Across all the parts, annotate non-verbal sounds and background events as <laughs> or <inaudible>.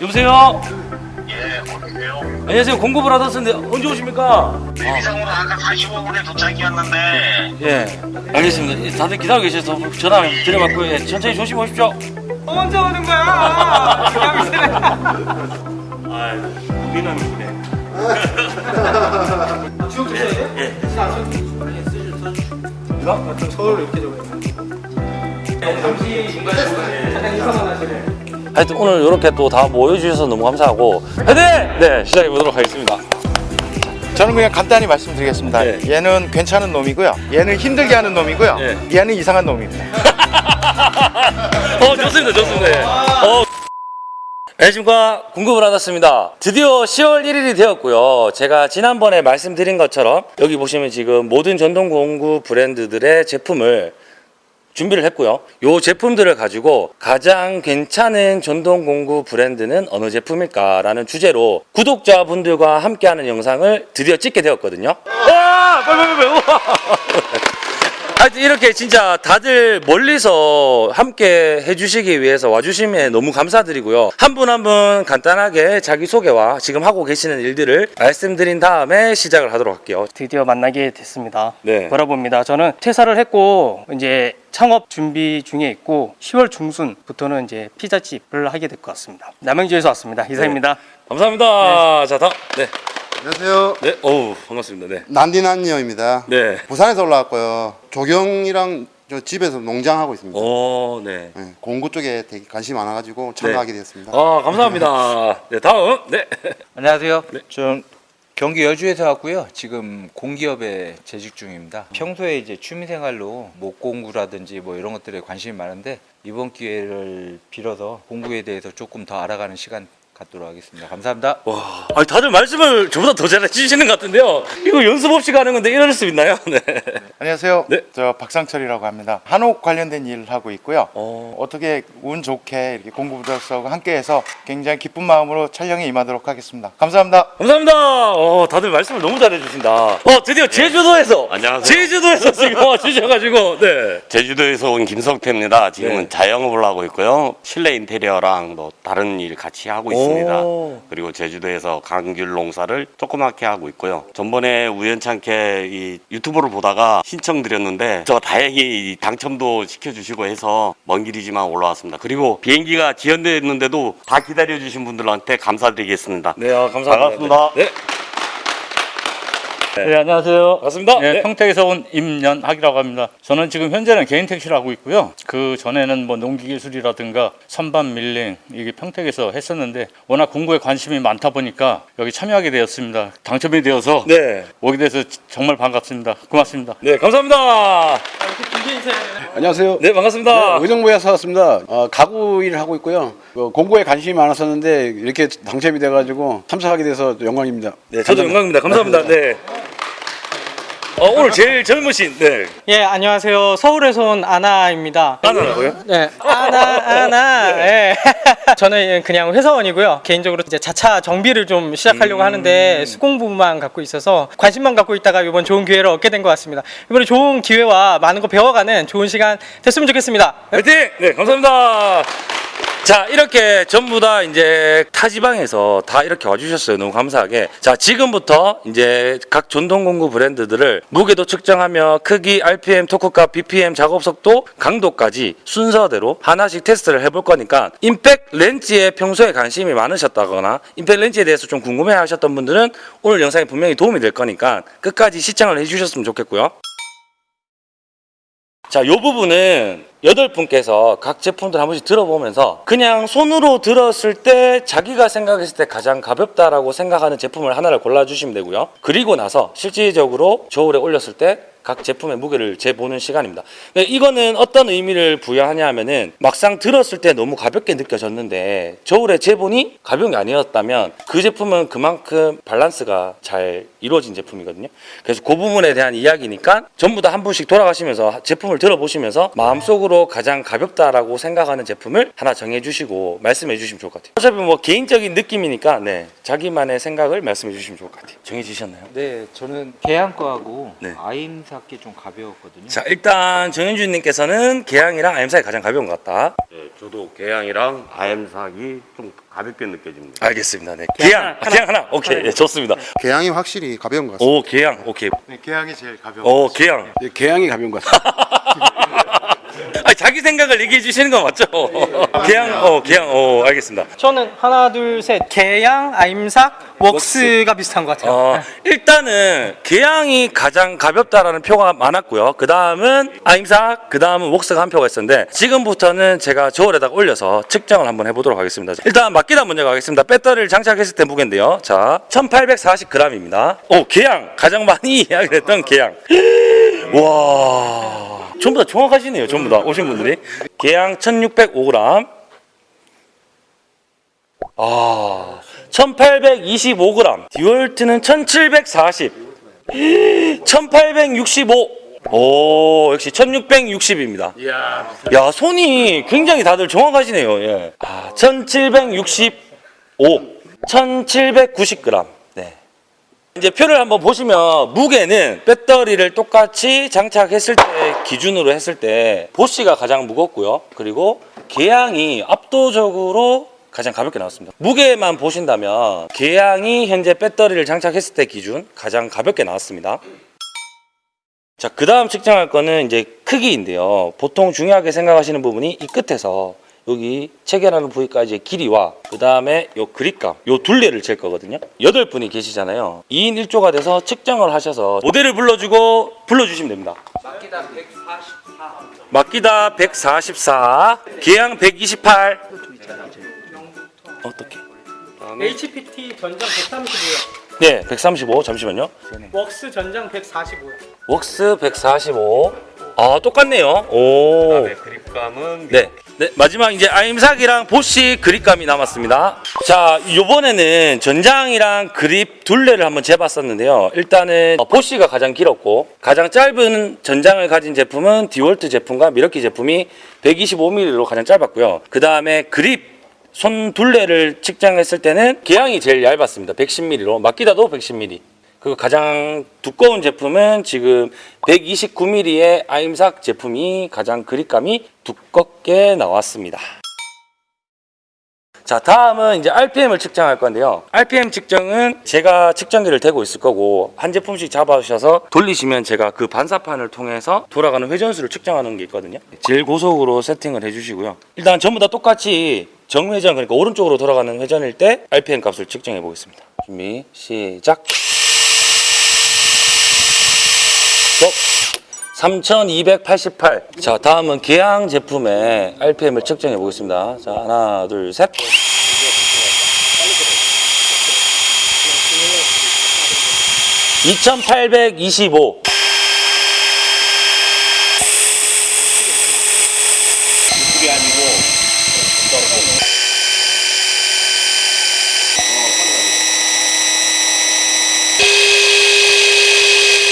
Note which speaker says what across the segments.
Speaker 1: 여보세요?
Speaker 2: 예, 어떠세요?
Speaker 1: 안녕하세요. 공급을 하셨는데 언제 오십니까?
Speaker 2: 비상으로 아까 45분에 도착이었는데
Speaker 1: 예. 알겠습니다. 다들 기다리고 계셔서 전화 드려봤고요. 예, 천천히 조심히 오십시오.
Speaker 3: 언제 오는 거야? <laughs>
Speaker 1: 아, 우리는 그래. <laughs>
Speaker 3: 지금 주셔야 돼요?
Speaker 1: 예.
Speaker 3: 이거? 좀 서울 이렇게 적어요. 잠시 잠깐 인사만 하시네.
Speaker 1: 하여튼 오늘 이렇게 또 다 모여주셔서 너무 감사하고 화이팅! 네, 시작해 보도록 하겠습니다.
Speaker 4: 저는 그냥 간단히 말씀드리겠습니다.
Speaker 1: 예.
Speaker 4: 얘는 괜찮은 놈이고요. 얘는 힘들게 하는 놈이고요.
Speaker 1: 예.
Speaker 4: 얘는 이상한 놈입니다. <laughs>
Speaker 1: 어, 좋습니다, 좋습니다. 예. 어. 안녕하십니까 공급을 받았습니다 드디어 10월 1일이 되었고요 제가 지난번에 말씀드린 것처럼 여기 보시면 지금 모든 전동 공구 브랜드들의 제품을 준비를 했고요. 이 제품들을 가지고 가장 괜찮은 전동 공구 브랜드는 어느 제품일까 라는 주제로 구독자분들과 함께하는 영상을 드디어 찍게 되었거든요. 와 빨리 빨리 빨리 하여튼 이렇게 진짜 다들 멀리서 함께 해주시기 위해서 와주심에 너무 감사드리고요. 한분 한 분 간단하게 자기소개와 지금 하고 계시는 일들을 말씀드린 다음에 시작을 하도록 할게요.
Speaker 3: 드디어 만나게 됐습니다.
Speaker 1: 네.
Speaker 3: 보라봅니다. 저는 퇴사를 했고 이제 창업 준비 중에 있고 10월 중순부터는 이제 피자집을 하게 될 것 같습니다. 남양주에서 왔습니다. 이상입니다.
Speaker 1: 감사합니다. 자, 다음. 네.
Speaker 5: 안녕하세요.
Speaker 1: 네. 어우, 반갑습니다. 네.
Speaker 5: 난디난니어입니다.
Speaker 1: 네.
Speaker 5: 부산에서 올라왔고요. 조경이랑 저 집에서 농장하고 있습니다.
Speaker 1: 오, 네.
Speaker 5: 네, 공구 쪽에 되게 관심이 많아가지고 참가하게 되었습니다.
Speaker 1: 아, 감사합니다. <laughs> 네, 다음. 네.
Speaker 6: 안녕하세요.
Speaker 1: 네.
Speaker 6: 전 경기 여주에서 왔고요. 지금 공기업에 재직 중입니다. 평소에 이제 취미생활로 목공구라든지 뭐 이런 것들에 관심이 많은데 이번 기회를 빌어서 공구에 대해서 조금 더 알아가는 시간 갖도록 하겠습니다. 감사합니다.
Speaker 1: 와, 아니 다들 말씀을 저보다 더 잘해주시는 것 같은데요. 이거 연습 없이 가는 건데 이럴 수 있나요? <laughs> 네.
Speaker 4: 안녕하세요.
Speaker 1: 네.
Speaker 4: 저 박상철이라고 합니다. 한옥 관련된 일을 하고 있고요.
Speaker 1: 어,
Speaker 4: 어떻게 운 좋게 이렇게 공구부들하고 함께해서 굉장히 기쁜 마음으로 촬영에 임하도록 하겠습니다. 감사합니다.
Speaker 1: 감사합니다. 어, 다들 말씀을 너무 잘해주신다. 어, 드디어 제주도에서
Speaker 7: 안녕하세요.
Speaker 1: 제주도에서 <laughs> 지금 와주셔가지고 네.
Speaker 7: 제주도에서 온 김성태입니다. 지금은
Speaker 1: 네.
Speaker 7: 자영업을 하고 있고요. 실내 인테리어랑 뭐 다른 일 같이 하고 있습니다.
Speaker 1: 오.
Speaker 7: 그리고 제주도에서 강귤 농사를 조그맣게 하고 있고요. 전번에 우연찮게 이 유튜브를 보다가 신청드렸는데 저 다행히 이 당첨도 시켜주시고 해서 먼 길이지만 올라왔습니다. 그리고 비행기가 지연됐는데도 다 기다려주신 분들한테 감사드리겠습니다.
Speaker 1: 네, 아, 감사합니다.
Speaker 7: 반갑습니다.
Speaker 1: 네.
Speaker 8: 네, 안녕하세요.
Speaker 1: 반갑습니다.
Speaker 8: 네,
Speaker 1: 네.
Speaker 8: 평택에서 온 임연학이라고 합니다. 저는 지금 현재는 개인 택시를 하고 있고요. 그 전에는 뭐 농기기술이라든가 선반 밀링 이게 평택에서 했었는데 워낙 공부에 관심이 많다 보니까 여기 참여하게 되었습니다. 당첨이 되어서
Speaker 1: 네.
Speaker 8: 오게 돼서 정말 반갑습니다. 고맙습니다.
Speaker 1: 네, 감사합니다.
Speaker 9: 안녕하세요.
Speaker 1: 네, 반갑습니다.
Speaker 9: 의정부에서 왔습니다. 어, 가구 일을 하고 있고요. 어, 공부에 관심이 많았었는데 이렇게 당첨이 돼가지고 참석하게 돼서 영광입니다.
Speaker 1: 네, 저도 영광입니다. 감사합니다. 네. 어, 오늘 제일 젊으신, 네.
Speaker 3: 예, 안녕하세요. 서울에서 온 아나입니다.
Speaker 1: 하나라고요?
Speaker 3: 네, 아나 아나. 예. <laughs> 저는 그냥 회사원이고요. 개인적으로 이제 자차 정비를 좀 시작하려고 하는데 수공부만 갖고 있어서 관심만 갖고 있다가 이번 좋은 기회를 얻게 된 것 같습니다. 이번에 좋은 기회와 많은 거 배워가는 좋은 시간 됐으면 좋겠습니다.
Speaker 1: 화이팅! 네, 감사합니다. 자, 이렇게 전부 다 이제 타지방에서 다 이렇게 와주셨어요. 너무 감사하게. 자, 지금부터 이제 각 전동공구 브랜드들을 무게도 측정하며 크기, RPM, 토크값, BPM, 작업 속도, 강도까지 순서대로 하나씩 테스트를 해볼 거니까 임팩 렌즈에 평소에 관심이 많으셨다거나 임팩 렌즈에 대해서 좀 궁금해 하셨던 분들은 오늘 영상이 분명히 도움이 될 거니까 끝까지 시청을 해주셨으면 좋겠고요. 자, 요 부분은 여덟 분께서 각 제품들 한 번씩 들어보면서 그냥 손으로 들었을 때 자기가 생각했을 때 가장 가볍다라고 생각하는 제품을 하나를 골라주시면 되고요. 그리고 나서 실질적으로 저울에 올렸을 때 각 제품의 무게를 재보는 시간입니다. 근데 이거는 어떤 의미를 부여하냐 하면은 막상 들었을 때 너무 가볍게 느껴졌는데 저울에 재보니 가벼운 게 아니었다면 그 제품은 그만큼 밸런스가 잘 이루어진 제품이거든요. 그래서 그 부분에 대한 이야기니까 전부 다 한 분씩 돌아가시면서 제품을 들어보시면서 마음속으로 가장 가볍다라고 생각하는 제품을 하나 정해주시고 말씀해 주시면 좋을 것 같아요. 어차피 뭐 개인적인 느낌이니까 네 자기만의 생각을 말씀해 주시면 좋을 것 같아요. 정해지셨나요?
Speaker 6: 네, 저는 계양과하고
Speaker 1: 네.
Speaker 6: 아임사 닿기 좀 가벼웠거든요.
Speaker 1: 자 일단 정현준님께서는 개양이랑 아임삭이 가장 가벼운 것 같다.
Speaker 7: 네, 저도 개양이랑 아엠삭이 좀 가볍게 느껴집니다.
Speaker 1: 알겠습니다. 네. 개양, 아, 개양 하나. 오케이, 예, 좋습니다.
Speaker 5: 개양이 확실히 가벼운 것 같습니다.
Speaker 1: 오 개양, 오케이.
Speaker 4: 네, 개양이 제일 가벼운
Speaker 1: 오 개양.
Speaker 9: 예, 개양이 가벼운 것 같습니다. <laughs>
Speaker 1: 아 자기 생각을 얘기해 주시는 거 맞죠? 개양, 어 개양, 어 알겠습니다.
Speaker 3: 저는 하나 둘 셋 개양, 아임삭, 웍스가 비슷한 것 같아요.
Speaker 1: 어, 일단은 개양이 가장 가볍다라는 표가 많았고요. 그 다음은 아임삭, 그 다음은 웍스가 한 표가 있었는데 지금부터는 제가 저울에다가 올려서 측정을 한번 해보도록 하겠습니다. 일단 막기다 먼저 가겠습니다. 배터리를 장착했을 때 무게인데요. 자, 1840g입니다. 오, 개양 가장 많이 <laughs> 이야기를 했던 개양. <gasps> 와, 전부 다 정확하시네요. 전부 다 오신 분들이 개양 1605g. 아, 1825g. 듀얼트는 1740. 1865. 오, 역시 1660입니다. 야, 손이 굉장히 다들 정확하시네요. 예. 아, 1765. 1790g. 네. 이제 표를 한번 보시면 무게는 배터리를 똑같이 장착했을 때 기준으로 했을 때 보쉬가 가장 무겁고요. 그리고 개양이 압도적으로 가장 가볍게 나왔습니다. 무게만 보신다면 개양이 현재 배터리를 장착했을 때 기준 가장 가볍게 나왔습니다. 자, 그 다음 측정할 거는 이제 크기인데요. 보통 중요하게 생각하시는 부분이 이 끝에서 여기 체결하는 부위까지의 길이와 그 다음에 요 그립감, 요 둘레를 잴 거거든요. 여덟 분이 계시잖아요. 2인 1조가 돼서 측정을 하셔서 모델을 불러주고 불러주시면 됩니다. 막기다 144, 개양 128. 어떻게?
Speaker 3: HPT 전장 135요.
Speaker 1: 네, 135. 잠시만요.
Speaker 3: 웍스 전장 145요.
Speaker 1: 웍스 145. 아, 똑같네요. 오.
Speaker 7: 그립감은
Speaker 1: 네. 네, 마지막 이제 아임삭이랑 보쉬 그립감이 남았습니다. 자, 요번에는 전장이랑 그립 둘레를 한번 재봤었는데요. 일단은 어, 보쉬가 가장 길었고 가장 짧은 전장을 가진 제품은 디월트 제품과 미러키 제품이 125mm로 가장 짧았고요. 그 다음에 그립 손 둘레를 측정했을 때는 개양이 제일 얇았습니다. 110mm로 막기다도 110mm. 그리고 가장 두꺼운 제품은 지금 129mm의 아임삭 제품이 가장 그립감이 두껍게 나왔습니다. 자 다음은 이제 RPM을 측정할 건데요 RPM 측정은 제가 측정기를 대고 있을 거고 한 제품씩 잡아주셔서 돌리시면 제가 그 반사판을 통해서 돌아가는 회전수를 측정하는 게 있거든요 제일 고속으로 세팅을 해주시고요 일단 전부 다 똑같이 정회전 그러니까 오른쪽으로 돌아가는 회전일 때 RPM 값을 측정해 보겠습니다 준비 시작 스톱 3288. 자, 다음은 개양 제품의 RPM을 측정해 보겠습니다. 자, 하나, 둘, 셋. (2825)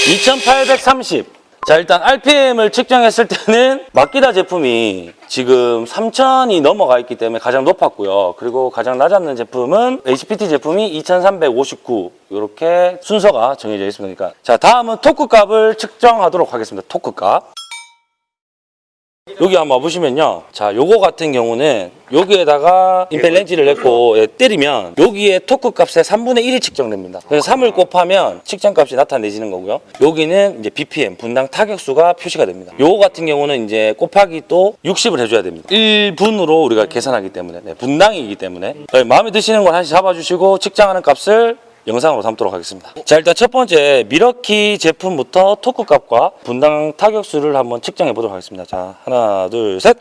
Speaker 1: (2830) 자 일단 RPM을 측정했을 때는 마키다 제품이 지금 3000이 넘어가 있기 때문에 가장 높았고요. 그리고 가장 낮았는 제품은 HPT 제품이 2359 이렇게 순서가 정해져 있습니다. 그러니까 자 다음은 토크 값을 측정하도록 하겠습니다. 토크 값. 여기 한번 보시면요. 자, 요거 같은 경우는 여기에다가 임팩 렌치를 넣고 예, 때리면 여기에 토크 값의 3분의 1이 측정됩니다. 그래서 3을 곱하면 측정 값이 나타내지는 거고요. 여기는 이제 BPM, 분당 타격수가 표시가 됩니다. 요거 같은 경우는 이제 곱하기 또 60을 해줘야 됩니다. 1분으로 우리가 계산하기 때문에, 네, 분당이기 때문에. 네, 마음에 드시는 걸 하나씩 잡아주시고 측정하는 값을 영상으로 담도록 하겠습니다. 자 일단 첫 번째 밀워키 제품부터 토크 값과 분당 타격수를 한번 측정해 보도록 하겠습니다. 자 하나 둘 셋.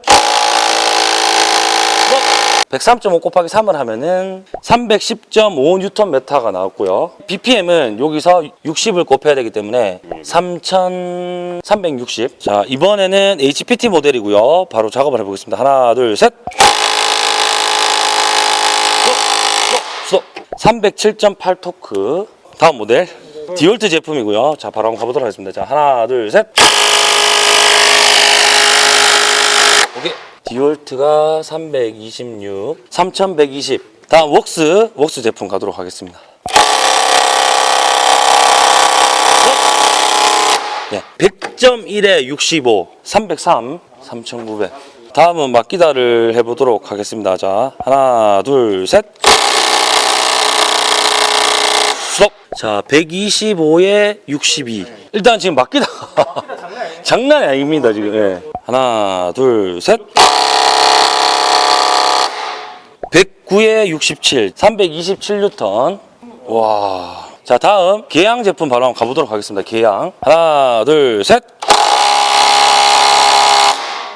Speaker 1: 103.5 곱하기 3을 하면은 310.5 뉴턴 메타가 나왔고요. BPM은 여기서 60을 곱해야 되기 때문에 3,360. 자 이번에는 HPT 모델이고요. 바로 작업을 해보겠습니다. 하나 둘 셋. 스톱. 307.8 토크. 다음 모델. 디월트 제품이고요. 자 바로 한번 가보도록 하겠습니다. 자 하나 둘셋. 디월트가 326 3120 다음 웍스 웍스 제품 가도록 하겠습니다. 예. 100.1에 65, 303, 3,900. 다음은 막기다를 해보도록 하겠습니다. 자, 하나, 둘, 셋. 스톱. 자, 125에 62. 일단 지금 막기다. <laughs> 장난이 아닙니다, 지금. 예. 하나, 둘, 셋. 109에 67, 327뉴턴. 와. 자, 다음 계양 제품 바로 한번 가보도록 하겠습니다. 계양. 하나, 둘, 셋.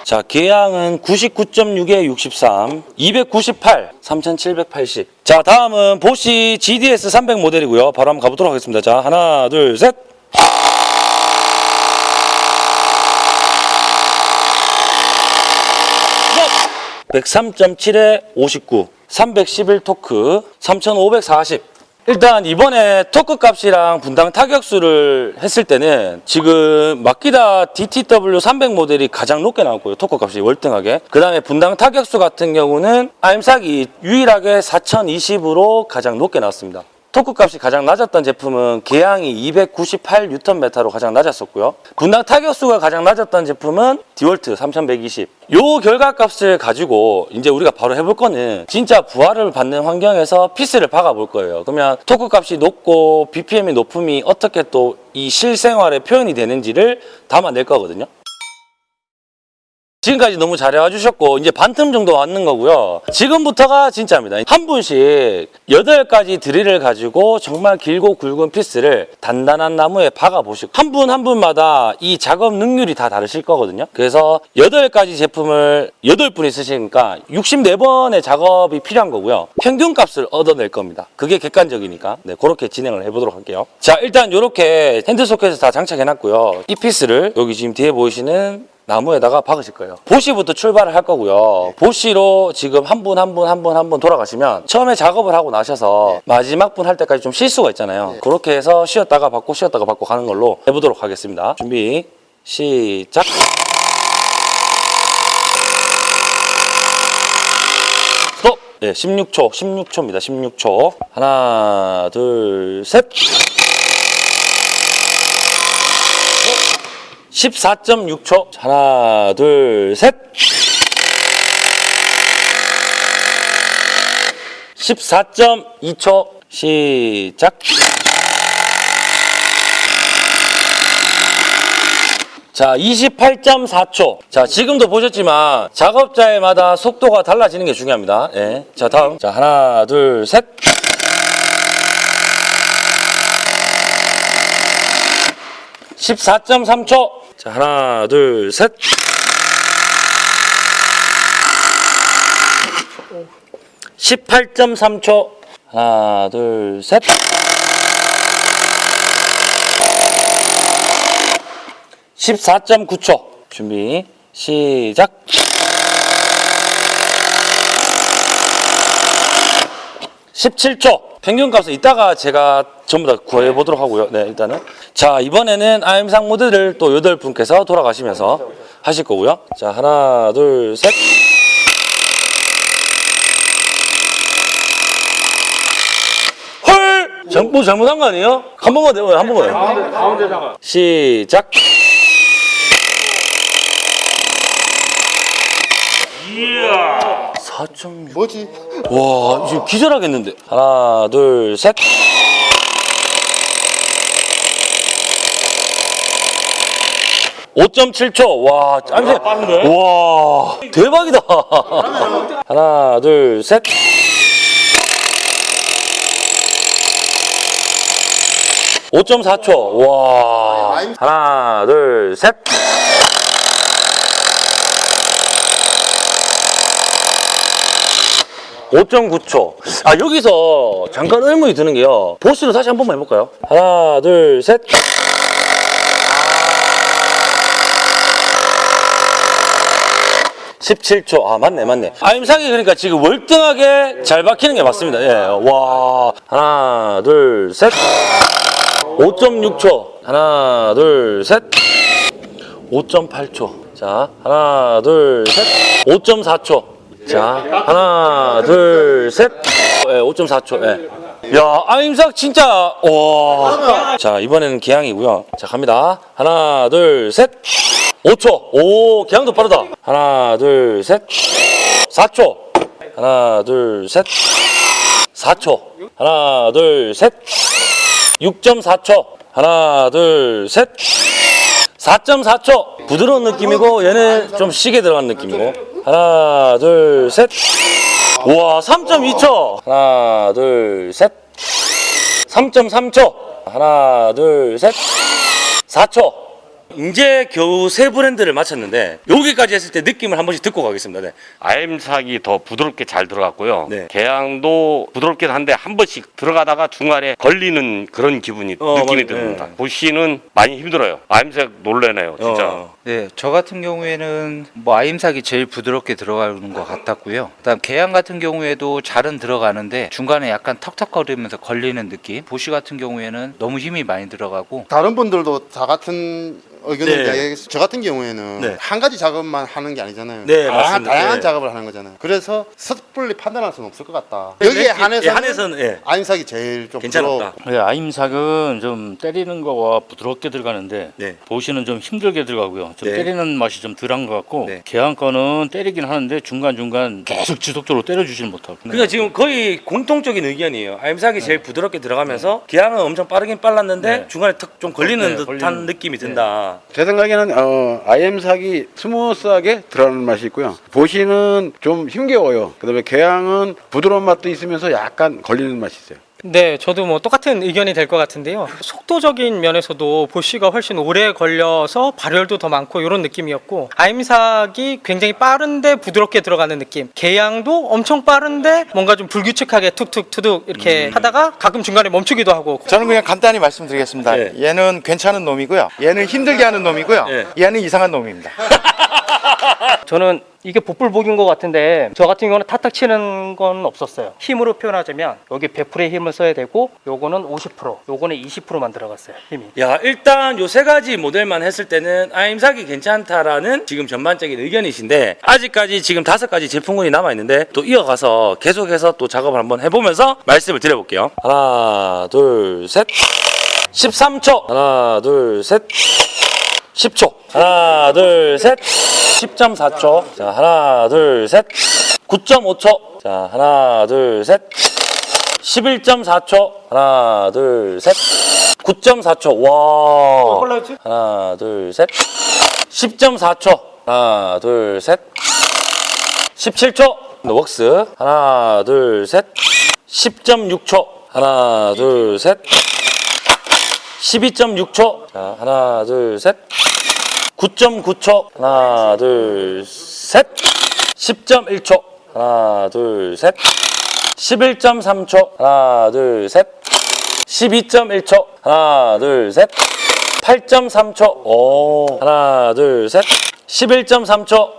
Speaker 1: 자, 계양은 99.6에 63, 298, 3780. 자, 다음은 보쉬 GDS 300 모델이고요. 바로 한번 가보도록 하겠습니다. 자, 하나, 둘, 셋. 스톱! 103.7에 59, 311 토크, 3540. 일단 이번에 토크 값이랑 분당 타격수를 했을 때는 지금 마키다 DTW 300 모델이 가장 높게 나왔고요. 토크 값이 월등하게. 그 다음에 분당 타격수 같은 경우는 아임삭이 유일하게 4020으로 가장 높게 나왔습니다. 토크 값이 가장 낮았던 제품은 계양이 298Nm로 가장 낮았었고요. 분당 타격수가 가장 낮았던 제품은 디월트 3120. 요 결과값을 가지고 이제 우리가 바로 해볼 거는 진짜 부하를 받는 환경에서 피스를 박아 볼 거예요. 그러면 토크 값이 높고 BPM이 높음이 어떻게 또 이 실생활에 표현이 되는지를 담아낼 거거든요. 지금까지 너무 잘해와 주셨고 이제 반틈 정도 왔는 거고요. 지금부터가 진짜입니다. 한 분씩 여덟 가지 드릴을 가지고 정말 길고 굵은 피스를 단단한 나무에 박아 보시고 한 분한 분마다 이 작업 능률이 다 다르실 거거든요. 그래서 여덟 가지 제품을 여덟 분이 쓰시니까 64번의 작업이 필요한 거고요. 평균 값을 얻어낼 겁니다. 그게 객관적이니까 네, 그렇게 진행을 해보도록 할게요. 자 일단 이렇게 핸드 소켓을 다 장착해 놨고요. 이 피스를 여기 지금 뒤에 보이시는 나무에다가 박으실 거예요. 보쉬부터 출발을 할 거고요. 보쉬로 지금 한 분 한 분 한 분 한 분 돌아가시면 처음에 작업을 하고 나셔서 마지막 분 할 때까지 좀 쉴 수가 있잖아요. 그렇게 해서 쉬었다가 박고 쉬었다가 박고 가는 걸로 해보도록 하겠습니다. 준비 시작. 스톱. 네, 16초, 16초입니다. 16초. 하나, 둘, 셋. 14.6초. 하나, 둘, 셋. 14.2초. 시작. 자, 28.4초. 자, 지금도 보셨지만 작업자에마다 속도가 달라지는 게 중요합니다. 예. 자, 다음. 자, 하나, 둘, 셋. (14.3초) 자 하나 둘 셋. (18.3초) 하나 둘 셋. (14.9초) 준비 시작 (17초) 평균 값은 이따가 제가 전부 다 구해 보도록 하고요. 네, 일단은 자 이번에는 아임상 모드를 또 여덟 분께서 돌아가시면서 하실 거고요. 자 하나 둘 셋. 헐! 잘- 뭐 잘못한 거 아니에요? 한 번만 더, 한 번만. 가운데, 가운데다가. 시작. 이야. 4.6.
Speaker 5: 뭐지?
Speaker 1: 와, 지금 기절하겠는데. 하나, 둘, 셋. (5.7초) 와 깜짝 와 대박이다. 하나 둘셋. (5.4초) 와. 하나 둘셋. (5.9초) 아 여기서 잠깐 의문이 드는 게요. 보스로 다시 한 번만 해볼까요? 하나 둘셋 17초. 아, 맞네, 맞네. 아임상이 그러니까 지금 월등하게 잘 박히는 게 맞습니다. 예. 와. 하나, 둘, 셋. 5.6초. 하나, 둘, 셋. 5.8초. 자, 하나, 둘, 셋. 5.4초. 자, 하나, 둘, 셋. 예, 5.4초. 예. 야, 아임삭 진짜 와. 자, 이번에는 기양이고요. 자, 갑니다. 하나, 둘, 셋. 5초. 오, 기양도 빠르다. 하나, 둘, 셋. 4초. 하나, 둘, 셋. 4초. 하나, 둘, 셋. 6.4초. 하나, 둘, 셋. 4.4초. 부드러운 느낌이고 얘는 좀 시게 들어간 느낌이고. 하나, 둘, 셋. 우와, 3.2초. 하나, 둘, 셋. 3.3초. 하나, 둘, 셋. 4초. 이제 겨우 세 브랜드를 마쳤는데 여기까지 했을 때 느낌을 한 번씩 듣고 가겠습니다. 네.
Speaker 7: 아임삭이 더 부드럽게 잘 들어갔고요.
Speaker 1: 네.
Speaker 7: 개양도 부드럽긴 한데 한 번씩 들어가다가 중간에 걸리는 그런 기분이
Speaker 1: 어,
Speaker 7: 느낌이
Speaker 1: 맞-
Speaker 7: 듭니다.
Speaker 1: 네.
Speaker 7: 보시는 많이 힘들어요. 아임삭 놀래네요, 진짜.
Speaker 1: 어.
Speaker 6: 네, 저 같은 경우에는 뭐 아임삭이 제일 부드럽게 들어가는 것 같았고요. 그다음 개양 같은 경우에도 잘은 들어가는데 중간에 약간 턱턱거리면서 걸리는 느낌. 보시 같은 경우에는 너무 힘이 많이 들어가고
Speaker 5: 다른 분들도 다 같은 의견을
Speaker 1: 네.
Speaker 5: 저 같은 경우에는
Speaker 1: 네.
Speaker 5: 한 가지 작업만 하는 게 아니잖아요.
Speaker 1: 네,
Speaker 5: 다양한,
Speaker 1: 맞습니다.
Speaker 5: 다양한
Speaker 1: 네.
Speaker 5: 작업을 하는 거잖아요. 그래서 섣불리 판단할 수는 없을 것 같다.
Speaker 1: 네,
Speaker 5: 여기에
Speaker 1: 예,
Speaker 5: 한해서는,
Speaker 1: 예, 한해서는, 예.
Speaker 5: 아임삭이 제일 좀
Speaker 1: 괜찮았다.
Speaker 8: 네, 아임삭은 좀 때리는 거와 부드럽게 들어가는데
Speaker 1: 네.
Speaker 8: 보시는 좀 힘들게 들어가고요. 좀
Speaker 1: 네.
Speaker 8: 때리는 맛이 좀 덜한 것 같고
Speaker 1: 네.
Speaker 8: 개항 거는 때리긴 하는데 중간 중간 계속 지속적으로 때려주지는 못하고.
Speaker 1: 그러니까 지금 거의 공통적인 의견이에요. 아임삭이 제일 부드럽게 들어가면서 계양은 엄청 빠르긴 빨랐는데
Speaker 8: 네.
Speaker 1: 중간에 턱 좀 걸리는
Speaker 8: 네,
Speaker 1: 듯한
Speaker 8: 걸리는-
Speaker 1: 느낌이 든다.
Speaker 9: 제 생각에는 어, 아임삭이 스무스하게 들어가는 맛이 있고요. 보쉬는 좀 힘겨워요. 그 다음에 계양은 부드러운 맛도 있으면서 약간 걸리는 맛이 있어요.
Speaker 3: 네, 저도 뭐 똑같은 의견이 될 것 같은데요. 속도적인 면에서도 보쉬가 훨씬 오래 걸려서 발열도 더 많고 이런 느낌이었고 아임삭이 굉장히 빠른데 부드럽게 들어가는 느낌. 계양도 엄청 빠른데 뭔가 좀 불규칙하게 툭툭 투둑 이렇게 하다가 가끔 중간에 멈추기도 하고.
Speaker 4: 저는 그냥 간단히 말씀드리겠습니다.
Speaker 1: 네.
Speaker 4: 얘는 괜찮은 놈이고요. 얘는 힘들게 하는 놈이고요.
Speaker 1: 네.
Speaker 4: 얘는 이상한 놈입니다. <laughs>
Speaker 3: 저는 이게 복불복인 것 같은데 저 같은 경우는 탁탁 치는 건 없었어요. 힘으로 표현하자면 여기 100%의 힘을 써야 되고 요거는 50%, 요거는 20%만 들어갔어요. 힘이.
Speaker 1: 야 일단 요 세 가지 모델만 했을 때는 아 임삭이 괜찮다라는 지금 전반적인 의견이신데 아직까지 지금 다섯 가지 제품군이 남아 있는데 또 이어가서 계속해서 또 작업을 한번 해보면서 말씀을 드려볼게요. 하나 둘셋 13초 하나 둘셋 10초 하나 둘셋 10.4초. 자 하나 둘셋. 9.5초. 자 하나 둘셋. 11.4초. 하나 둘셋. 9.4초. 와.
Speaker 3: 빨라졌지?
Speaker 1: 하나 둘셋. 10.4초. 하나 둘셋. 17초. 웍스. 하나 둘셋. 10.6초. 하나 둘셋. 12.6초. 자 하나 둘셋 9.9초. 하나 둘 셋. 10.1초. 하나 둘 셋. 11.3초. 하나 둘 셋. 12.1초. 하나 둘 셋. 8.3초. 오. 하나 둘 셋. 11.3초.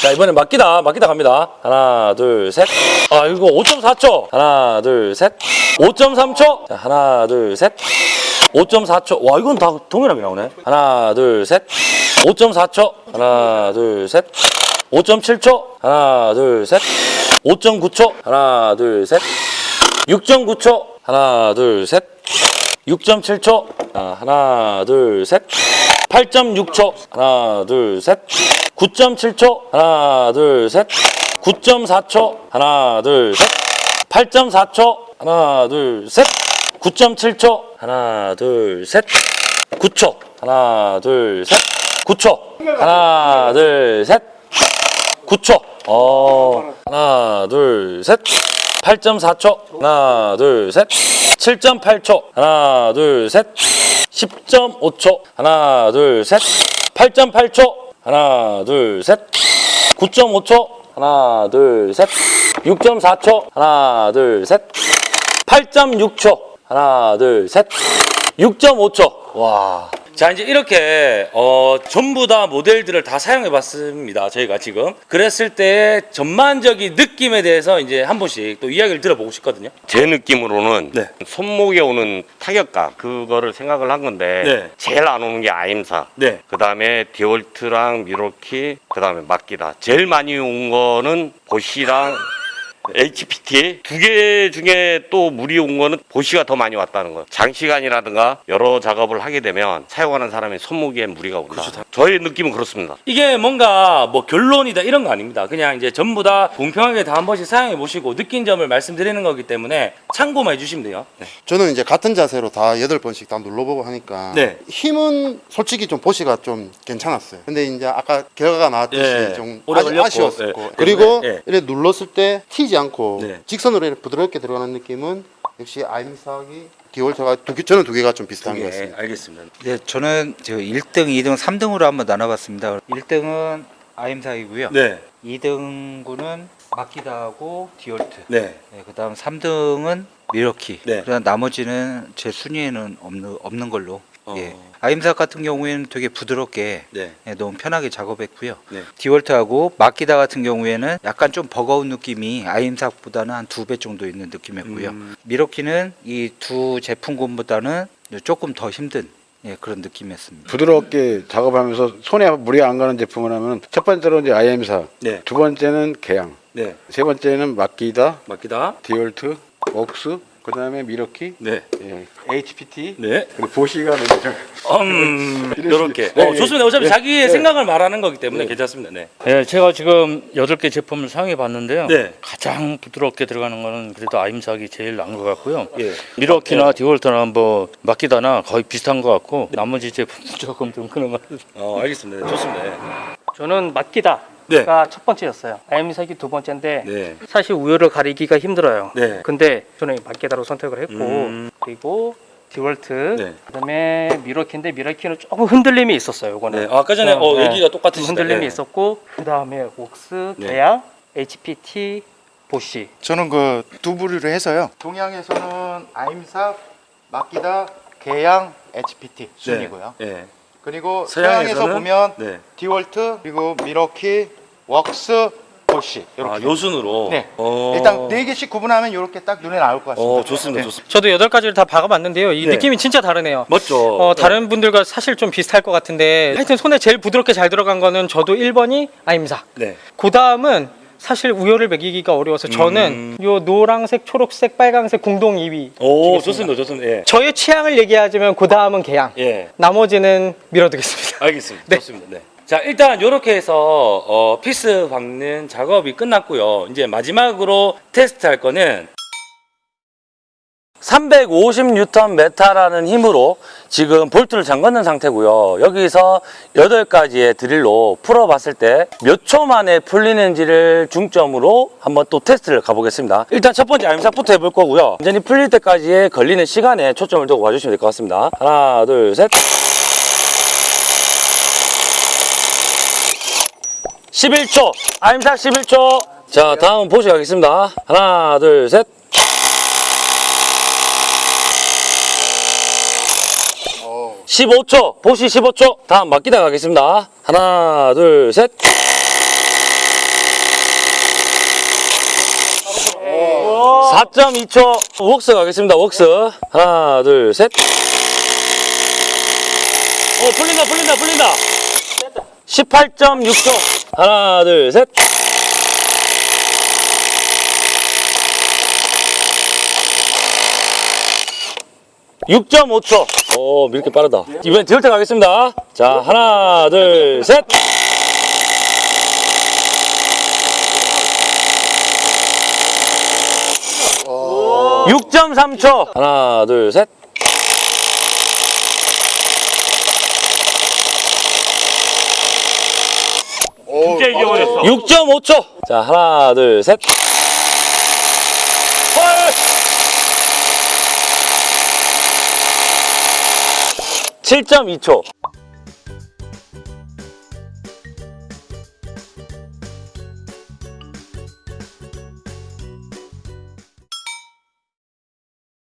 Speaker 1: 자 이번엔 막기다. 막기다 갑니다. 하나 둘 셋 아 이거 5.4초. 하나 둘 셋. 5.3초. 자 하나 둘 셋. 5.4초. 와 이건 다 동일하게 나오네. 하나 둘 셋 5.4초 하나 둘셋 5.7초 하나 둘셋 5.9초 하나 둘셋 6.9초 하나 둘셋 6.7초 자, 하나 둘셋 8.6초 하나 둘셋 9.7초 하나 둘셋 9.4초 하나 둘셋 8.4초 하나 둘셋 9.7초 하나 둘셋 9초 하나 둘셋 9초. 하나 둘셋. 9초. 어. 하나 둘셋. 8.4초. 하나 둘셋. 7.8초. 하나 둘셋. 10.5초. 하나 둘셋. 8.8초. 하나 둘셋. 9.5초. 하나 둘셋. 6.4초. 하나 둘셋. 8.6초. 하나 둘셋. 6.5초. 와. 자 이제 이렇게 어 전부 다 모델들을 다 사용해 봤습니다 저희가 지금 그랬을 때 전반적인 느낌에 대해서 이제 한 번씩 또 이야기를 들어보고 싶거든요
Speaker 7: 제 느낌으로는
Speaker 1: 네.
Speaker 7: 손목에 오는 타격감 그거를 생각을 한 건데
Speaker 1: 네.
Speaker 7: 제일 안 오는 게 아임사
Speaker 1: 네.
Speaker 7: 그 다음에 디올트랑 미로키 그 다음에 막기다 제일 많이 온 거는 보시랑 HPT 두 개 중에 또 물이 온 거는 보시가 더 많이 왔다는 거. 장시간이라든가 여러 작업을 하게 되면 사용하는 사람의 손목에 무리가 온다. 저의 느낌은 그렇습니다.
Speaker 1: 이게 뭔가 뭐 결론이다 이런 거 아닙니다. 그냥 이제 전부 다 공평하게 다 한 번씩 사용해 보시고 느낀 점을 말씀드리는 거기 때문에 참고만 해주시면 돼요. 네.
Speaker 5: 저는 이제 같은 자세로 다 여덟 번씩 다 눌러보고 하니까
Speaker 1: 네.
Speaker 5: 힘은 솔직히 좀 보시가 좀 괜찮았어요. 근데 이제 아까 결과가 나왔듯이
Speaker 1: 예,
Speaker 5: 좀 아쉬, 아쉬웠었고
Speaker 1: 예,
Speaker 5: 그리고
Speaker 1: 예, 예.
Speaker 5: 이렇게 눌렀을 때 튀지 않고
Speaker 1: 네.
Speaker 5: 직선으로 이렇게 부드럽게 들어가는 느낌은 역시 아임삭이 디월트가 두 개, 저는 두 개가 좀 비슷한 것
Speaker 1: 예,
Speaker 5: 같습니다.
Speaker 1: 알겠습니다.
Speaker 6: 네, 저는 저 1등, 2등, 3등으로 한번 나눠봤습니다. 1등은 아임삭이고요.
Speaker 1: 네,
Speaker 6: 2등군은 마키다하고 디월트.
Speaker 1: 네,
Speaker 6: 네, 그다음 3등은 밀워키.
Speaker 1: 네.
Speaker 6: 그다음 나머지는 제 순위에는 없는 없는 걸로.
Speaker 1: 어.
Speaker 6: 예. 아임삭 같은 경우에는 되게 부드럽게
Speaker 1: 네,
Speaker 6: 예, 너무 편하게 작업했고요.
Speaker 1: 네.
Speaker 6: 디월트하고 마키다 같은 경우에는 약간 좀 버거운 느낌이 아임삭보다는 한 두 배 정도 있는 느낌이었고요.
Speaker 1: 음.
Speaker 6: 밀워키는 이 두 제품군보다는 조금 더 힘든 예, 그런 느낌이었습니다.
Speaker 9: 부드럽게 작업하면서 손에 무리 안 가는 제품을 하면 첫 번째로 이제 아임삭,
Speaker 1: 네,
Speaker 9: 두 번째는 계양,
Speaker 1: 네.
Speaker 9: 세 번째는 마키다,
Speaker 1: 마키다.
Speaker 9: 디월트, 웍스, 그 다음에 밀워키,
Speaker 1: 네,
Speaker 9: 예, HPT,
Speaker 1: 네.
Speaker 9: 그리고 보쉬가 되죠.
Speaker 1: 음, 이렇게.
Speaker 9: 네,
Speaker 1: 어,
Speaker 9: 예,
Speaker 1: 좋습니다. 어차피
Speaker 9: 예,
Speaker 1: 자기의
Speaker 9: 예.
Speaker 1: 생각을 말하는 거기 때문에 괜찮습니다. 네.
Speaker 8: 예, 제가 지금 여덟 개 제품을 사용해 봤는데요.
Speaker 1: 네.
Speaker 8: 가장 부드럽게 들어가는 거는 그래도 아임삭이 제일 나은 것 같고요.
Speaker 1: 예.
Speaker 8: 밀워키나 디월트나 뭐 마키다나 거의 비슷한 것 같고 나머지 제품은 <laughs> 조금 좀 그런 것 같아요.
Speaker 1: 어, 알겠습니다. 네, 좋습니다. 네.
Speaker 3: 저는 맡기다 가
Speaker 1: 네.
Speaker 3: 첫 번째였어요. 아임삭이 두 번째인데
Speaker 1: 네.
Speaker 3: 사실 우열을 가리기가 힘들어요.
Speaker 1: 네.
Speaker 3: 근데 저는 맡기다로 선택을 했고
Speaker 1: 음.
Speaker 3: 그리고 디월트
Speaker 1: 네.
Speaker 3: 그다음에 미러키인데 미러키는 조금 흔들림이 있었어요. 이거는
Speaker 1: 네. 아까 전에 어,
Speaker 3: 네.
Speaker 1: 얘기가 똑같으시다.
Speaker 3: 흔들림이
Speaker 1: 네.
Speaker 3: 있었고 그다음에
Speaker 1: 네.
Speaker 3: 계양, HPT, 보시
Speaker 4: 저는 그 두 부류를 해서요. 동양에서는 아임삭, 마키다, 계양, HPT 순이고요.
Speaker 1: 네.
Speaker 4: 그리고
Speaker 1: 서양에서는
Speaker 4: 서양에서 보면
Speaker 1: 네.
Speaker 4: 디월트 그리고 미러키, 웍스, 보시 이렇게.
Speaker 1: 아, 요순으로.
Speaker 4: 네.
Speaker 1: 어.
Speaker 4: 일단 네 개씩 구분하면 이렇게 딱 눈에 나올 것 같습니다.
Speaker 1: 어, 좋습니다.
Speaker 4: 네.
Speaker 1: 좋습니다.
Speaker 3: 저도 여덟 가지를 다 박아봤는데요. 이
Speaker 1: 네.
Speaker 3: 느낌이 진짜 다르네요.
Speaker 1: 멋져.
Speaker 3: 어, 다른 분들과 사실 좀 비슷할 것 같은데 하여튼 손에 제일 부드럽게 잘 들어간 거는 저도 1번이 아임삭
Speaker 1: 네.
Speaker 3: 그 다음은 사실 우열을 매기기가 어려워서 저는 요 노란색, 초록색, 빨강색 공동 2위
Speaker 1: 오, 좋습니다. 좋습니다. 예.
Speaker 3: 저의 취향을 얘기하자면 그 다음은 개양
Speaker 1: 예.
Speaker 3: 나머지는 밀어두겠습니다
Speaker 1: 알겠습니다.
Speaker 3: 네.
Speaker 1: 좋습니다. 네. 자, 일단 이렇게 해서 어, 피스 박는 작업이 끝났고요. 이제 마지막으로 테스트 할 거는 350N 메타라는 힘으로 지금 볼트를 잠궜는 상태고요. 여기서 8가지의 드릴로 풀어봤을 때 몇 초 만에 풀리는지를 중점으로 한번 또 테스트를 가보겠습니다. 일단 첫 번째 아임삭부터 해볼 거고요. 완전히 풀릴 때까지의 걸리는 시간에 초점을 두고 봐주시면 될 것 같습니다. 하나, 둘, 셋. 11초. 암삭 11초. 자, 다음 보시 가겠습니다. 하나, 둘, 셋. 십오 초. 보시 15초. 다음 맡기다 가겠습니다. 하나 둘셋4.2초. 웍스 가겠습니다 웍스. 하나 둘셋. 어 풀린다 풀린다 풀린다. 18.6초 하나 둘셋 6.5초. 오, 이렇게 빠르다. 이번엔 디올트 가겠습니다. 자, 하나, 둘, 셋. 오. 6.3초. 하나, 둘, 셋.
Speaker 8: 진짜 이겨버렸어.
Speaker 1: 6.5초. 자, 하나, 둘, 셋. 헐! 7.2초.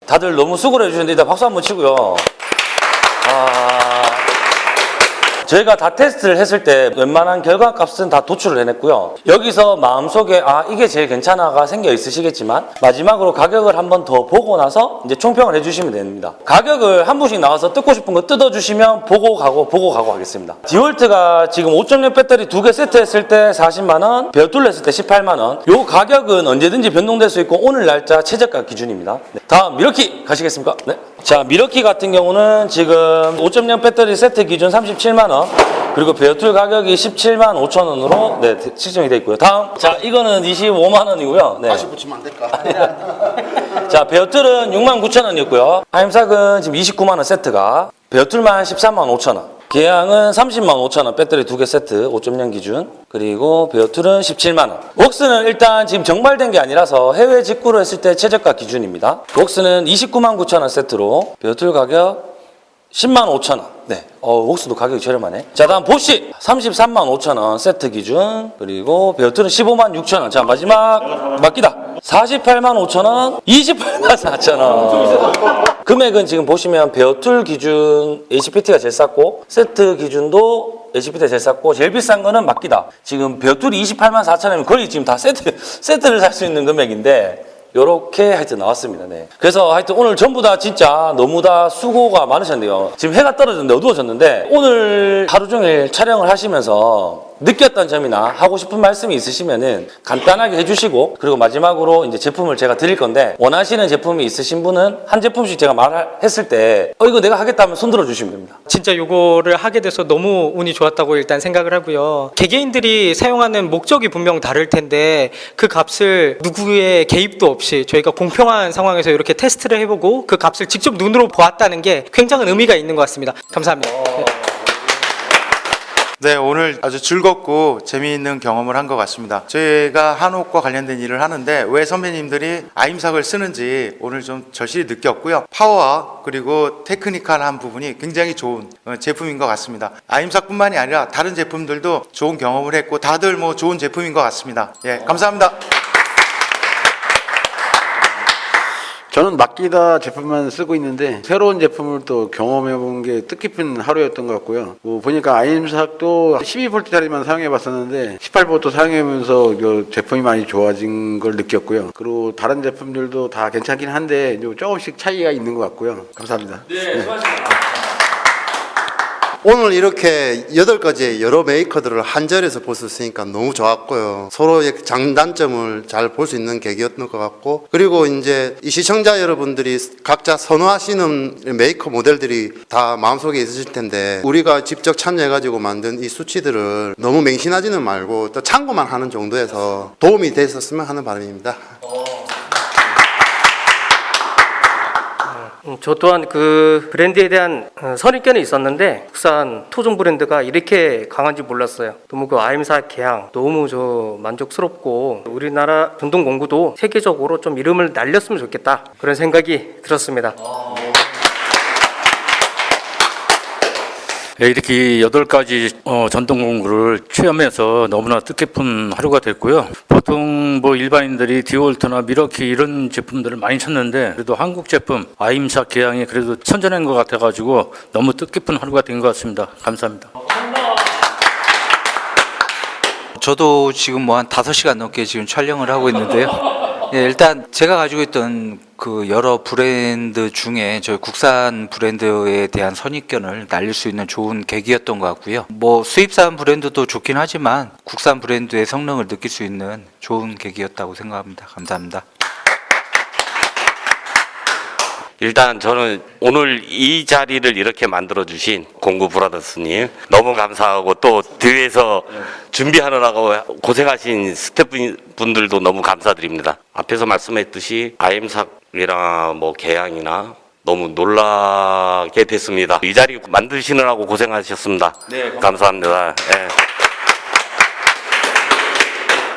Speaker 1: 다들 너무 수고를 해주셨는데 일단 박수 한번 치고요. 아, 저희가 다 테스트를 했을 때 웬만한 결과 값은 다 도출을 해냈고요. 여기서 마음속에 아 이게 제일 괜찮아가 생겨 있으시겠지만 마지막으로 가격을 한 번 더 보고 나서 이제 총평을 해주시면 됩니다. 가격을 한 분씩 나와서 뜯고 싶은 거 뜯어주시면 보고 가고 보고 가고 하겠습니다. 디월트가 지금 5.0 배터리 두 개 세트 했을 때 40만 원, 배둘 했을 때 18만 원. 요 가격은 언제든지 변동될 수 있고 오늘 날짜 최저가 기준입니다. 네. 다음 미러키 가시겠습니까? 네. 자 밀워키 같은 경우는 지금 5.0 배터리 세트 기준 37만 원. 그리고 bare tool 가격이 17만 5천 원으로 네, 측정이 되어 있고요. 다음 자 이거는 25만 원이고요. 네.
Speaker 5: 다시 붙이면 안 될까? <laughs>
Speaker 1: 자, bare tool은 6만 9천 원이었고요. 아임삭은 지금 29만 원 세트가 bare tool만 13만 5천 원. 계양은 30만 5천 원 배터리 두 개 세트 5.0 기준. 그리고 bare tool은 17만 원. 웍스는 일단 지금 정발된 게 아니라서 해외 직구로 했을 때 최저가 기준입니다. 웍스는 29만 9천 원 세트로 bare tool 가격 10만 5천 원. 네. 어, 웍스도 가격이 저렴하네. 자, 다음 보쉬 33만 5천 원 세트 기준. 그리고 bare tool은 15만 6천 원. 자, 마지막 마끼다. 48만 5천 원, 28만 4천 원. 금액은 지금 보시면 bare tool 기준 HPT가 제일 쌌고 세트 기준도 HPT가 제일 쌌고 제일 비싼 거는 마끼다. 지금 bare tool이 28만 4천 원이면 거의 지금 다 세트 세트를 살 수 있는 금액인데 요렇게 하여튼 나왔습니다. 네. 그래서 하여튼 오늘 전부 다 진짜 너무 다 수고가 많으셨네요. 지금 해가 떨어졌는데 어두워졌는데 오늘 하루 종일 촬영을 하시면서 느꼈던 점이나 하고 싶은 말씀이 있으시면은 간단하게 해주시고 그리고 마지막으로 이제 제품을 제가 드릴 건데 원하시는 제품이 있으신 분은 한 제품씩 제가 말했을 때 어 이거 내가 하겠다면 손 들어 주시면 됩니다.
Speaker 3: 진짜 요거를 하게 돼서 너무 운이 좋았다고 일단 생각을 하고요. 개개인들이 사용하는 목적이 분명 다를 텐데 그 값을 누구의 개입도 없이 저희가 공평한 상황에서 이렇게 테스트를 해보고 그 값을 직접 눈으로 보았다는 게 굉장한 의미가 있는 것 같습니다. 감사합니다. 네.
Speaker 4: 네, 오늘 아주 즐겁고 재미있는 경험을 한 것 같습니다. 저희가 한옥과 관련된 일을 하는데 왜 선배님들이 아임삭을 쓰는지 오늘 좀 절실히 느꼈고요. 파워와 그리고 테크니컬한 부분이 굉장히 좋은 어, 제품인 것 같습니다. 아임삭뿐만이 아니라 다른 제품들도 좋은 경험을 했고 다들 뭐 좋은 제품인 것 같습니다. 예, 감사합니다.
Speaker 9: 저는 맡기다 제품만 쓰고 있는데 새로운 제품을 또 경험해 본 게 뜻깊은 하루였던 것 같고요. 뭐 보니까 아임삭도 12V짜리만 사용해 봤었는데 18V 사용하면서 그 제품이 많이 좋아진 걸 느꼈고요. 그리고 다른 제품들도 다 괜찮긴 한데 좀 조금씩 차이가 있는 것 같고요. 감사합니다.
Speaker 5: 오늘 이렇게 여덟 가지의 여러 메이커들을 한 자리에서 볼 수 있으니까 너무 좋았고요. 서로의 장단점을 잘 볼 수 있는 계기였던 것 같고, 그리고 이제 이 시청자 여러분들이 각자 선호하시는 메이커 모델들이 다 마음속에 있으실 텐데, 우리가 직접 참여해가지고 만든 이 수치들을 너무 맹신하지는 말고 또 참고만 하는 정도에서 도움이 됐었으면 하는 바람입니다.
Speaker 10: 음, 저 또한 그 브랜드에 대한 어, 선입견이 있었는데 국산 토종 브랜드가 이렇게 강한지 몰랐어요. 너무 그 아임사 개항 너무 저 만족스럽고 우리나라 전동 공구도 세계적으로 좀 이름을 날렸으면 좋겠다 그런 생각이 들었습니다.
Speaker 8: 예, 이렇게 여덟 가지 어, 전동 공구를 체험해서 너무나 뜻깊은 하루가 됐고요. 보통 뭐 일반인들이 디올트나 미러키 이런 제품들을 많이 찾는데 그래도 한국 제품 아임사 계양이 그래도 선전한 것 같아가지고 너무 뜻깊은 하루가 된 것 같습니다. 감사합니다.
Speaker 6: 저도 지금 뭐 한 5시간 넘게 지금 촬영을 하고 있는데요. 예, 일단 제가 가지고 있던 그 여러 브랜드 중에 저희 국산 브랜드에 대한 선입견을 날릴 수 있는 좋은 계기였던 것 같고요. 뭐 수입산 브랜드도 좋긴 하지만 국산 브랜드의 성능을 느낄 수 있는 좋은 계기였다고 생각합니다. 감사합니다.
Speaker 7: 일단 저는 오늘 이 자리를 이렇게 만들어 주신 공구 브라더스님 너무 감사하고 또 뒤에서 준비하느라고 고생하신 스태프분들도 너무 감사드립니다. 앞에서 말씀했듯이 아임삭이나 뭐 개양이나 너무 놀라게 됐습니다. 이 자리 만드시느라고 고생하셨습니다. 감사합니다. 예.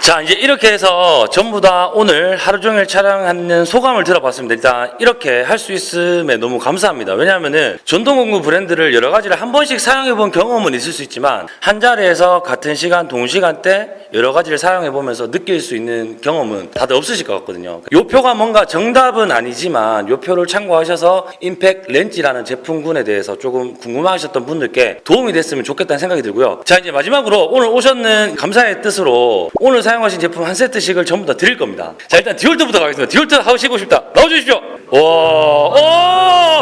Speaker 1: 자 이제 이렇게 해서 전부 다 오늘 하루 종일 촬영하는 소감을 들어봤습니다. 일단 이렇게 할 수 있음에 너무 감사합니다. 왜냐하면은 전동공구 브랜드를 여러 가지를 한 번씩 사용해본 경험은 있을 수 있지만 한 자리에서 같은 시간 동시간대 여러 가지를 사용해보면서 느낄 수 있는 경험은 다들 없으실 것 같거든요. 요 표가 뭔가 정답은 아니지만 요 표를 참고하셔서 임팩 렌치라는 제품군에 대해서 조금 궁금하셨던 분들께 도움이 됐으면 좋겠다는 생각이 들고요. 자 이제 마지막으로 오늘 오셨는 감사의 뜻으로 오늘 사용 하신 제품 한 세트씩을 전부 다 드릴 겁니다. 자 일단 디올트부터 가겠습니다. 디올트 하시고 싶다. 나와주십시오. 와, 오.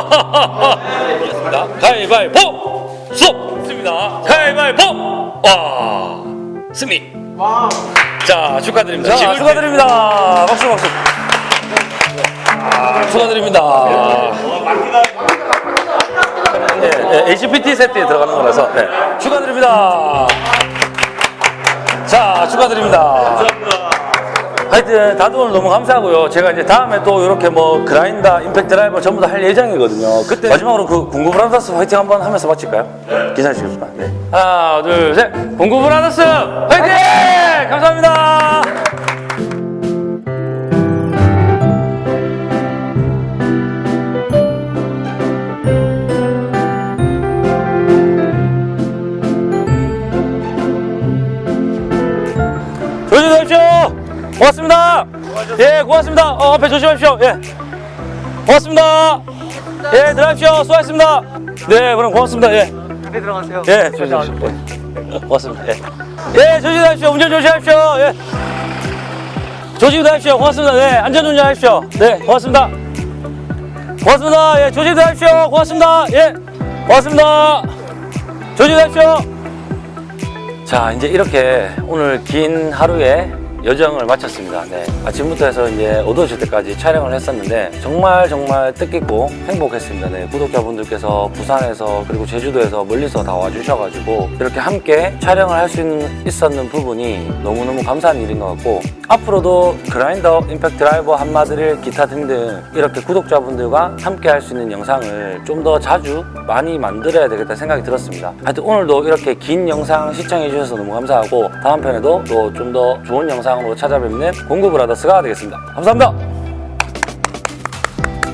Speaker 1: <laughs> 가위바위보, 수업 습니다. 가위바위보, 와, 승리. 자 축하드립니다. 자, 축하드립니다. 박수 박수. 아, 축하드립니다. 예, 예, HPT 세트에 들어가는 거라서 네. 축하드립니다. 자, 축하드립니다. 하여튼 다들 오늘 너무 감사하고요. 제가 이제 다음에 또 이렇게 뭐 그라인더, 임팩트 드라이버 전부 다 할 예정이거든요. 그때 마지막으로 그 공구 브라더스 화이팅 한번 하면서 마칠까요? 기다리시겠습니다. 네. 하나, 둘, 셋. 공구 브라더스 화이팅! 감사합니다. 고맙습니다. 예, 고맙습니다. 어, 앞에 조심하십시오. 예. 고맙습니다. 예, 들어가십시오. 수고하셨습니다. 네, 그럼 고맙습니다. 예.
Speaker 10: 네, 들어가세요.
Speaker 1: 예, 조심하십시오. 예. 고맙습니다. 예. 예, 조심하십시오. 운전 조심하십시오. 예. 조심하십시오. 고맙습니다. 네, 안전 운전 하십시오. 네, 고맙습니다. 고맙습니다. 예, 조심하십시오. 고맙습니다. 예, 고맙습니다. 조심하십시오. 자, 이제 이렇게 오늘 긴 하루의 여정을 마쳤습니다. 네. 아침부터 해서 이제 어두워질 때까지 촬영을 했었는데 정말 정말 뜻깊고 행복했습니다. 네. 구독자분들께서 부산에서 그리고 제주도에서 멀리서 다 와주셔가지고 이렇게 함께 촬영을 할 수 있었는 부분이 너무너무 감사한 일인 것 같고 앞으로도 그라인더, 임팩트 드라이버, 한마드릴, 기타 등등 이렇게 구독자분들과 함께 할 수 있는 영상을 좀 더 자주 많이 만들어야 되겠다 생각이 들었습니다. 하여튼 오늘도 이렇게 긴 영상 시청해 주셔서 너무 감사하고 다음 편에도 또 좀 더 좋은 영상으로 찾아뵙는 공구브라더스가 되겠습니다. 감사합니다.